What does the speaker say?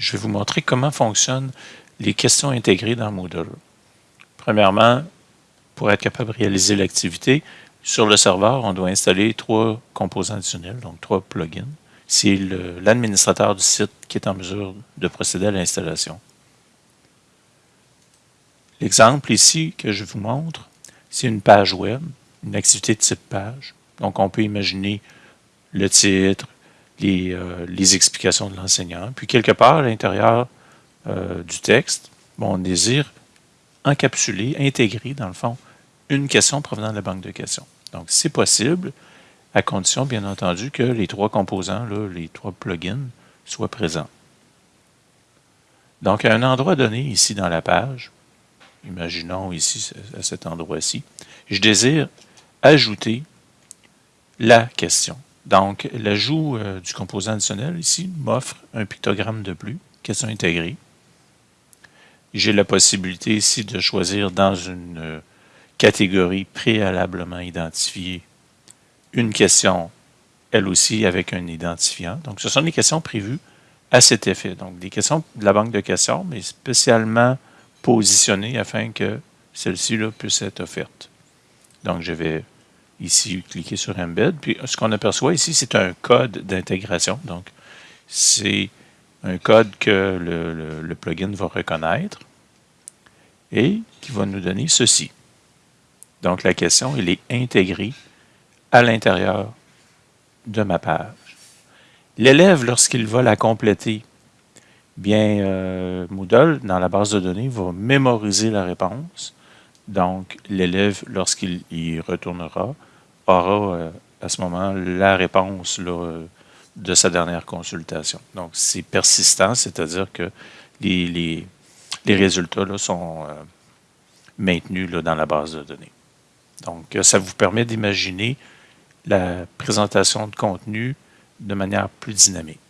je vais vous montrer comment fonctionnent les questions intégrées dans Moodle. Premièrement, pour être capable de réaliser l'activité, sur le serveur, on doit installer trois composants additionnels, donc trois plugins. C'est l'administrateur du site qui est en mesure de procéder à l'installation. L'exemple ici que je vous montre, c'est une page web, une activité de type page. Donc, on peut imaginer le titre, les, euh, explications de l'enseignant. Puis, quelque part à l'intérieur euh, du texte, on désire encapsuler, intégrer, dans le fond, une question provenant de la banque de questions. Donc, c'est possible, à condition, bien entendu, que les trois composants, les trois plugins, soient présents. Donc, à un endroit donné, ici dans la page, imaginons ici, à cet endroit-ci, je désire ajouter la question. Donc, l'ajout euh, du composant additionnel ici m'offre un pictogramme de plus, question intégrée. J'ai la possibilité ici de choisir dans une euh, catégorie préalablement identifiée une question, elle aussi avec un identifiant. Donc, ce sont des questions prévues à cet effet. Donc, des questions de la banque de questions, mais spécialement positionnées afin que celle-ci puisse être offerte. Donc, je vais ici cliquer sur Embed. Puis, ce qu'on aperçoit ici, c'est un code d'intégration. Donc, c'est un code que le, plugin va reconnaître et qui va nous donner ceci. Donc, la question, elle est intégrée à l'intérieur de ma page. L'élève, lorsqu'il va la compléter, bien, euh, Moodle, dans la base de données, va mémoriser la réponse. Donc, l'élève, lorsqu'il y retournera, aura euh, à ce moment la réponse là, de sa dernière consultation. Donc, c'est persistant, c'est-à-dire que les, résultats là, sont euh, maintenus là, dans la base de données. Donc, ça vous permet d'imaginer la présentation de contenu de manière plus dynamique.